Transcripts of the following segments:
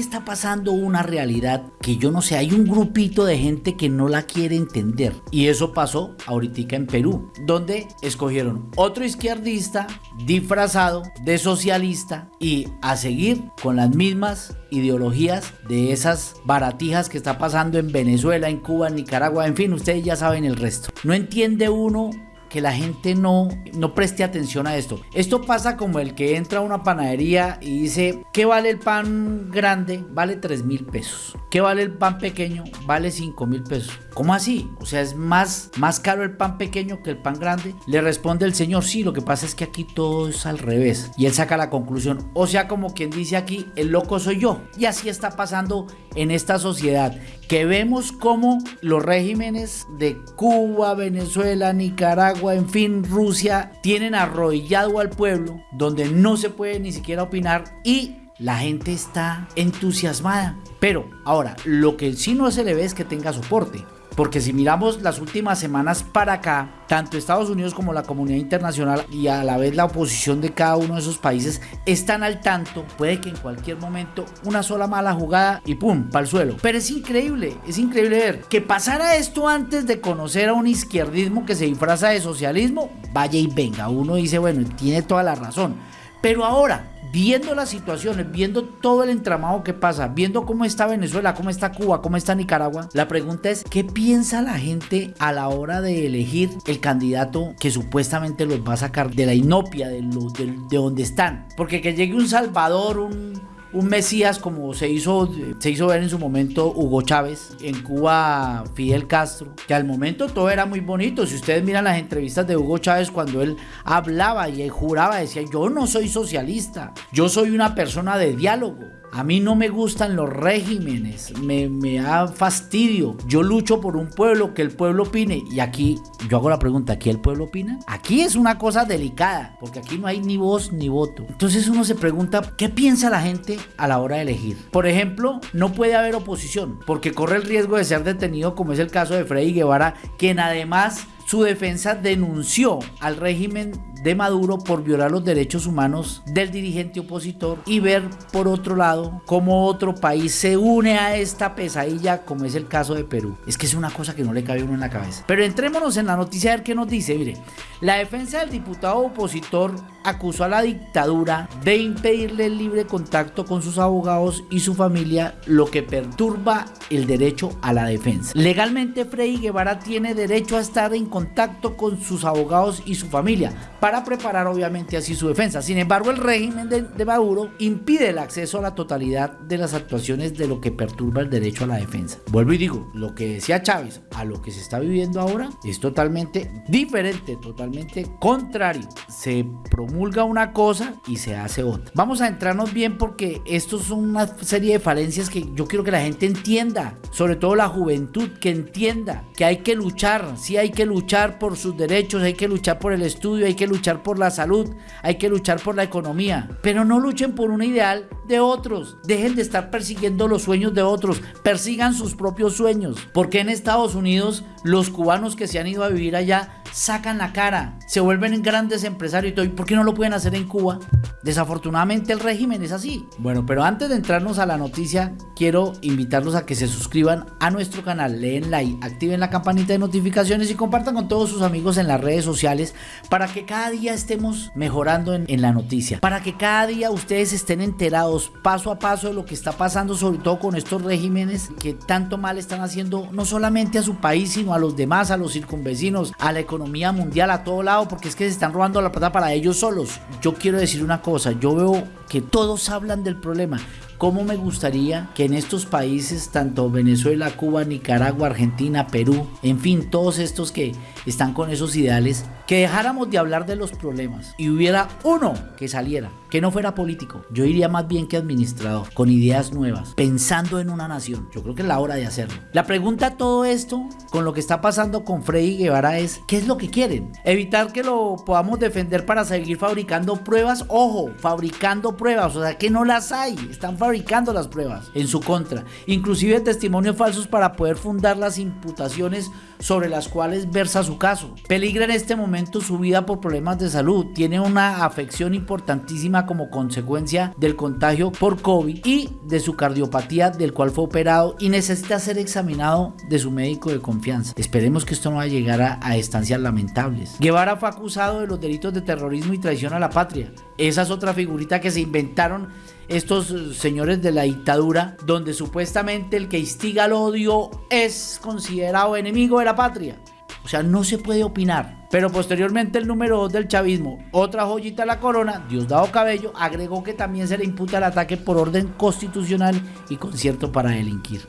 está pasando una realidad que yo no sé, hay un grupito de gente que no la quiere entender. Y eso pasó ahorita en Perú, donde escogieron otro izquierdista disfrazado de socialista y a seguir con las mismas ideologías de esas baratijas que está pasando en Venezuela, en Cuba, en Nicaragua, en fin, ustedes ya saben el resto. No entiende uno que la gente no, no preste atención a esto. Esto pasa como el que entra a una panadería y dice, ¿qué vale el pan grande? Vale 3 mil pesos. ¿Qué vale el pan pequeño? Vale 5 mil pesos. ¿Cómo así? O sea, es más, más caro el pan pequeño que el pan grande. Le responde el señor, sí, lo que pasa es que aquí todo es al revés. Y él saca la conclusión. O sea, como quien dice aquí, el loco soy yo. Y así está pasando en esta sociedad. Que vemos como los regímenes de Cuba, Venezuela, Nicaragua, en fin, Rusia, tienen arrodillado al pueblo, donde no se puede ni siquiera opinar y la gente está entusiasmada. Pero ahora, lo que sí no se le ve es que tenga soporte. Porque si miramos las últimas semanas para acá, tanto Estados Unidos como la comunidad internacional y a la vez la oposición de cada uno de esos países están al tanto. Puede que en cualquier momento una sola mala jugada y ¡pum! para el suelo. Pero es increíble, es increíble ver que pasara esto antes de conocer a un izquierdismo que se disfraza de socialismo. Vaya y venga, uno dice, bueno, tiene toda la razón. Pero ahora, viendo las situaciones, viendo todo el entramado que pasa, viendo cómo está Venezuela, cómo está Cuba, cómo está Nicaragua, la pregunta es, ¿qué piensa la gente a la hora de elegir el candidato que supuestamente los va a sacar de la inopia, de, de, de donde están? Porque que llegue un Salvador, un un Mesías como se hizo, se hizo ver en su momento Hugo Chávez, en Cuba Fidel Castro, que al momento todo era muy bonito. Si ustedes miran las entrevistas de Hugo Chávez cuando él hablaba y juraba, decía, yo no soy socialista, yo soy una persona de diálogo. A mí no me gustan los regímenes, me, me, da fastidio. Yo lucho por un pueblo, que el pueblo opine. Y aquí yo hago la pregunta, ¿aquí el pueblo opina? Aquí es una cosa delicada, porque aquí no hay ni voz ni voto. Entonces uno se pregunta, ¿qué piensa la gente a la hora de elegir? Por ejemplo, no puede haber oposición, porque corre el riesgo de ser detenido, como es el caso de Freddy Guevara, quien además su defensa denunció al régimen de Maduro por violar los derechos humanos del dirigente opositor y ver por otro lado cómo otro país se une a esta pesadilla como es el caso de Perú. Es que es una cosa que no le cabe uno en la cabeza. Pero entrémonos en la noticia a ver qué nos dice. Mire, la defensa del diputado opositor acusó a la dictadura de impedirle el libre contacto con sus abogados y su familia, lo que perturba el derecho a la defensa. Legalmente Freddy Guevara tiene derecho a estar en contacto con sus abogados y su familia para preparar obviamente así su defensa. Sin embargo, el régimen de, Maduro impide el acceso a la totalidad de las actuaciones de lo que perturba el derecho a la defensa. Vuelvo y digo, lo que decía Chávez a lo que se está viviendo ahora es totalmente diferente, totalmente contrario. Se promulga una cosa y se hace otra. Vamos a entrarnos bien porque esto son una serie de falencias que yo quiero que la gente entienda, sobre todo la juventud, que entienda que hay que luchar, sí hay que luchar por sus derechos, hay que luchar por el estudio, hay que luchar por la salud, hay que luchar por la economía, pero no luchen por un ideal de otros. Dejen de estar persiguiendo los sueños de otros, persigan sus propios sueños. Porque en Estados Unidos los cubanos que se han ido a vivir allá sacan la cara, se vuelven grandes empresarios y todo. ¿Y por qué no lo pueden hacer en Cuba? Desafortunadamente el régimen es así. Bueno, pero antes de entrarnos a la noticia, quiero invitarlos a que se suscriban a nuestro canal, leen like, activen la campanita de notificaciones y compartan con todos sus amigos en las redes sociales para que cada día estemos mejorando en, en la noticia, para que cada día ustedes estén enterados paso a paso de lo que está pasando, sobre todo con estos regímenes que tanto mal están haciendo no solamente a su país, sino a los demás, a los circunvecinos, a la economía mundial, a todo lado, porque es que se están robando la plata para ellos solos. Yo quiero decir una cosa, yo veo que todos hablan del problema, cómo me gustaría que en estos países, tanto Venezuela, Cuba, Nicaragua, Argentina, Perú, en fin, todos estos que están con esos ideales, que dejáramos de hablar de los problemas y hubiera uno que saliera, que no fuera político. Yo iría más bien que administrador, con ideas nuevas, pensando en una nación. Yo creo que es la hora de hacerlo. La pregunta a todo esto, con lo que está pasando con Freddy Guevara, es: ¿qué es lo que quieren? Evitar que lo podamos defender para seguir fabricando pruebas. Ojo, fabricando pruebas, o sea que no las hay. Están fabricando las pruebas en su contra. Inclusive testimonios falsos para poder fundar las imputaciones sobre las cuales versa su caso. Peligra en este momento su vida por problemas de salud. Tiene una afección importantísima como consecuencia del contagio por COVID y de su cardiopatía del cual fue operado y necesita ser examinado de su médico de confianza. Esperemos que esto no va a llegar a, a estancias lamentables. Guevara fue acusado de los delitos de terrorismo y traición a la patria. Esa es otra figurita que se inventaron estos señores de la dictadura, donde supuestamente el que instiga el odio es considerado enemigo de la patria. O sea, no se puede opinar. Pero posteriormente el número 2 del chavismo, otra joyita de la corona, Diosdado Cabello, agregó que también se le imputa el ataque por orden constitucional y concierto para delinquir.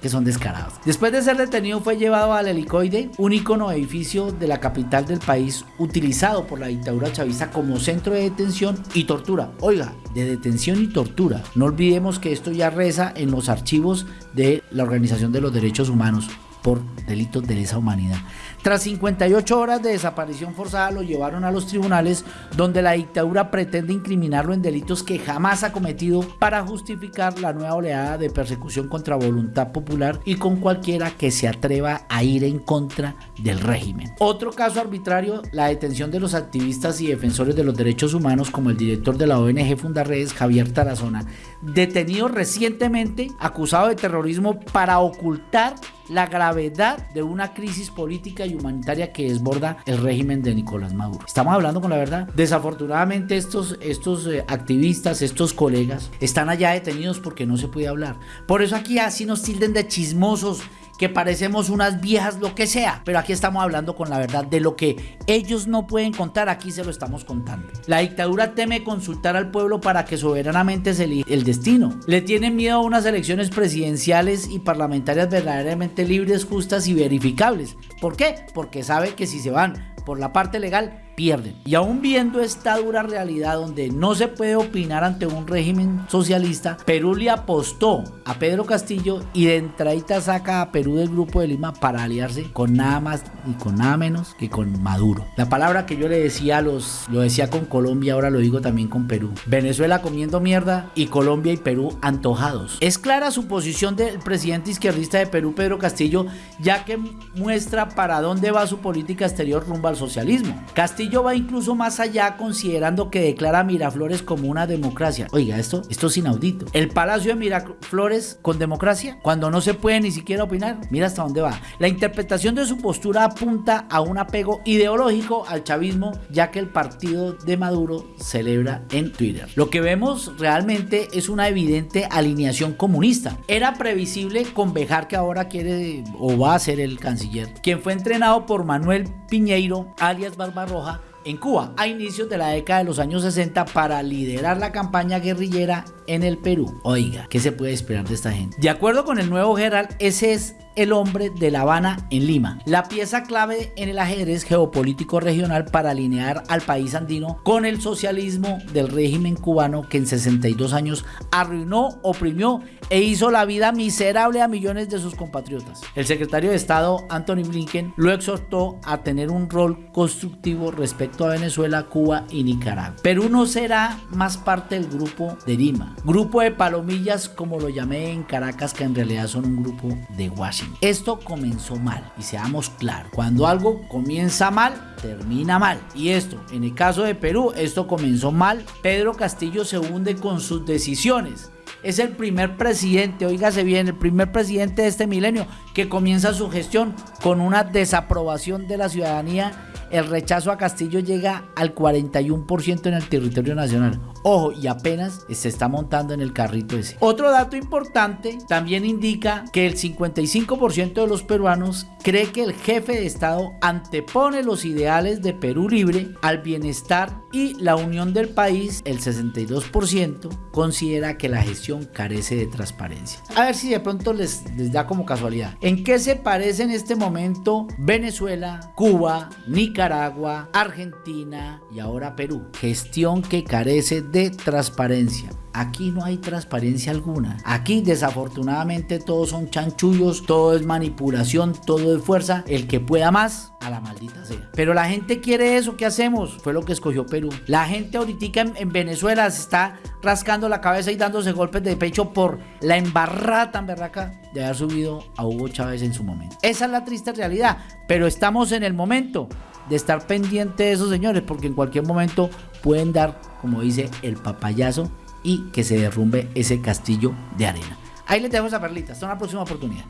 Que son descarados. Después de ser detenido fue llevado al helicoide, un icono edificio de la capital del país utilizado por la dictadura chavista como centro de detención y tortura. Oiga, de detención y tortura. No olvidemos que esto ya reza en los archivos de la Organización de los Derechos Humanos por delitos de lesa humanidad. Tras 58 horas de desaparición forzada lo llevaron a los tribunales donde la dictadura pretende incriminarlo en delitos que jamás ha cometido para justificar la nueva oleada de persecución contra voluntad popular y con cualquiera que se atreva a ir en contra del régimen. Otro caso arbitrario, la detención de los activistas y defensores de los derechos humanos como el director de la ONG Fundarredes, Javier Tarazona, detenido recientemente acusado de terrorismo para ocultar la gravedad de una crisis política y humanitaria que desborda el régimen de Nicolás Maduro. Estamos hablando con la verdad. Desafortunadamente estos, estos eh, activistas, estos colegas, están allá detenidos porque no se puede hablar. Por eso aquí así nos tilden de chismosos que parecemos unas viejas, lo que sea. Pero aquí estamos hablando con la verdad de lo que ellos no pueden contar, aquí se lo estamos contando. La dictadura teme consultar al pueblo para que soberanamente se elija el destino. Le tienen miedo a unas elecciones presidenciales y parlamentarias verdaderamente libres, justas y verificables. ¿Por qué? Porque sabe que si se van por la parte legal, pierden. Y aún viendo esta dura realidad donde no se puede opinar ante un régimen socialista, Perú le apostó a Pedro Castillo y de entradita saca a Perú del grupo de Lima para aliarse con nada más y con nada menos que con Maduro. La palabra que yo le decía a los, lo decía con Colombia, ahora lo digo también con Perú. Venezuela comiendo mierda y Colombia y Perú antojados. Es clara su posición del presidente izquierdista de Perú, Pedro Castillo, ya que muestra para dónde va su política exterior rumbo al socialismo. Castillo va incluso más allá considerando que declara a Miraflores como una democracia. Oiga, esto, esto es inaudito. El Palacio de Miraflores con democracia, cuando no se puede ni siquiera opinar, mira hasta dónde va. La interpretación de su postura apunta a un apego ideológico al chavismo, ya que el partido de Maduro celebra en Twitter. Lo que vemos realmente es una evidente alineación comunista. Era previsible con Bejar que ahora quiere o va a ser el canciller, quien fue entrenado por Manuel Piñeiro, alias Barbarroja, en Cuba a inicios de la década de los años 60 para liderar la campaña guerrillera en el Perú. Oiga, ¿qué se puede esperar de esta gente? De acuerdo con el nuevo Gerald, ese es el hombre de La Habana en Lima, la pieza clave en el ajedrez geopolítico regional para alinear al país andino con el socialismo del régimen cubano que en 62 años arruinó, oprimió e hizo la vida miserable a millones de sus compatriotas. El secretario de Estado Anthony Blinken lo exhortó a tener un rol constructivo respecto a Venezuela, Cuba y Nicaragua. Perú no será más parte del grupo de Lima, grupo de palomillas como lo llamé en Caracas que en realidad son un grupo de Washington. Esto comenzó mal y seamos claros, cuando algo comienza mal, termina mal. Y esto, en el caso de Perú, esto comenzó mal. Pedro Castillo se hunde con sus decisiones. Es el primer presidente, oígase bien, el primer presidente de este milenio que comienza su gestión con una desaprobación de la ciudadanía el rechazo a Castillo llega al 41% en el territorio nacional. Ojo, y apenas se está montando en el carrito ese. Otro dato importante también indica que el 55% de los peruanos cree que el jefe de Estado antepone los ideales de Perú libre al bienestar y la unión del país. El 62% considera que la gestión carece de transparencia. A ver si de pronto les, da como casualidad. ¿En qué se parece en este momento Venezuela, Cuba, Nicaragua, Argentina y ahora Perú? Gestión que carece de transparencia. Aquí no hay transparencia alguna. Aquí desafortunadamente todos son chanchullos, todo es manipulación, todo es fuerza. El que pueda más, a la maldita sea. Pero la gente quiere eso, ¿qué hacemos? Fue lo que escogió Perú. La gente ahorita en, en Venezuela se está rascando la cabeza y dándose golpes de pecho por la embarrada tan berraca de haber subido a Hugo Chávez en su momento. Esa es la triste realidad, pero estamos en el momento de estar pendiente de esos señores, porque en cualquier momento pueden dar, como dice, el papayazo y que se derrumbe ese castillo de arena. Ahí les dejo esa perlita. Hasta una próxima oportunidad.